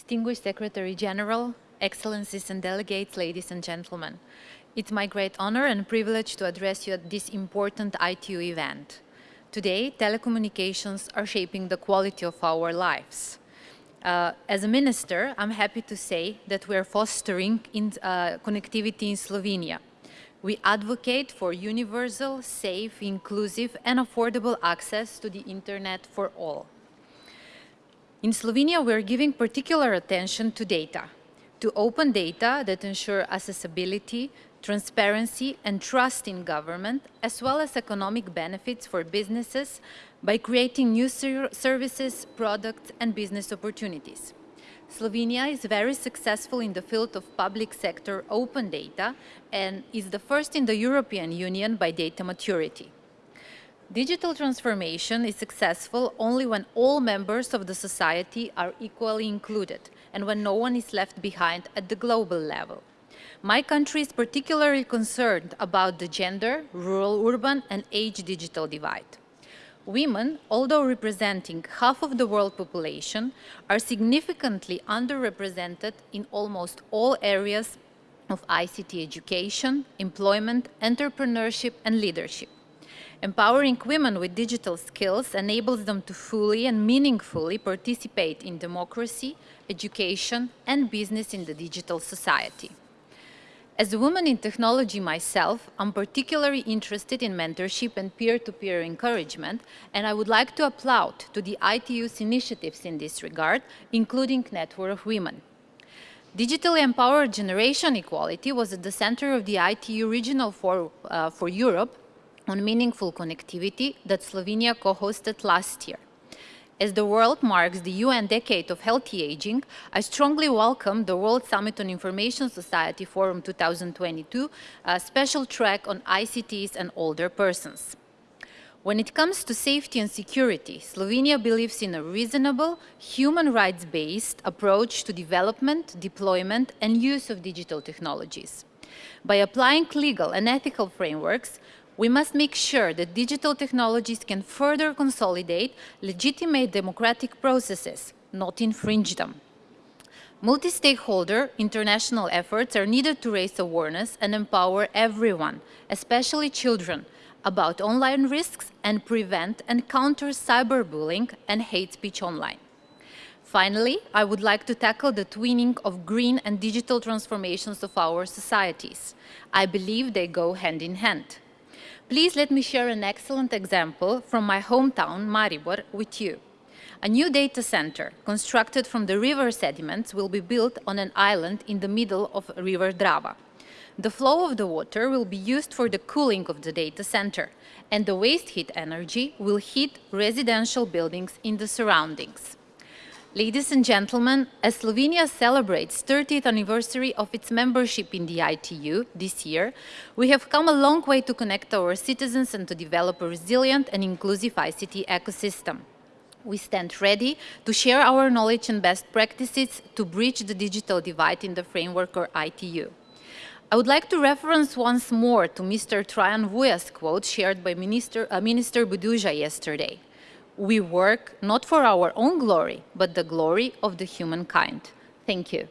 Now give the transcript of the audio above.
Distinguished Secretary General, Excellencies and delegates, ladies and gentlemen. It's my great honor and privilege to address you at this important ITU event. Today, telecommunications are shaping the quality of our lives. Uh, as a minister, I'm happy to say that we are fostering in, uh, connectivity in Slovenia. We advocate for universal, safe, inclusive and affordable access to the internet for all. In Slovenia, we're giving particular attention to data, to open data that ensure accessibility, transparency and trust in government, as well as economic benefits for businesses by creating new ser services, products and business opportunities. Slovenia is very successful in the field of public sector open data and is the first in the European Union by data maturity. Digital transformation is successful only when all members of the society are equally included and when no one is left behind at the global level. My country is particularly concerned about the gender, rural-urban and age digital divide. Women, although representing half of the world population, are significantly underrepresented in almost all areas of ICT education, employment, entrepreneurship and leadership. Empowering women with digital skills enables them to fully and meaningfully participate in democracy, education and business in the digital society. As a woman in technology myself, I'm particularly interested in mentorship and peer-to-peer -peer encouragement, and I would like to applaud to the ITU's initiatives in this regard, including Network of Women. Digitally empowered generation equality was at the center of the ITU Regional Forum uh, for Europe on meaningful connectivity that Slovenia co-hosted last year. As the world marks the UN Decade of Healthy Aging, I strongly welcome the World Summit on Information Society Forum 2022, a special track on ICTs and older persons. When it comes to safety and security, Slovenia believes in a reasonable, human rights-based approach to development, deployment and use of digital technologies. By applying legal and ethical frameworks, we must make sure that digital technologies can further consolidate legitimate democratic processes, not infringe them. Multi-stakeholder international efforts are needed to raise awareness and empower everyone, especially children, about online risks and prevent and counter cyberbullying and hate speech online. Finally, I would like to tackle the twinning of green and digital transformations of our societies. I believe they go hand in hand. Please let me share an excellent example from my hometown, Maribor, with you. A new data center, constructed from the river sediments, will be built on an island in the middle of River Drava. The flow of the water will be used for the cooling of the data center, and the waste heat energy will heat residential buildings in the surroundings. Ladies and gentlemen, as Slovenia celebrates 30th anniversary of its membership in the ITU this year, we have come a long way to connect our citizens and to develop a resilient and inclusive ICT ecosystem. We stand ready to share our knowledge and best practices to bridge the digital divide in the framework of ITU. I would like to reference once more to Mr. Traian Vuia's quote shared by Minister, uh, Minister Burduja yesterday we work not for our own glory, but the glory of the humankind. Thank you.